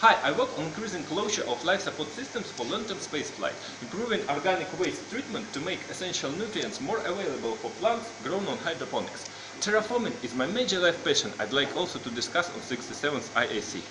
Hi, I work on increasing closure of life support systems for long-term spaceflight, improving organic waste treatment to make essential nutrients more available for plants grown on hydroponics. Terraforming is my major life passion I'd like also to discuss on 67th IAC.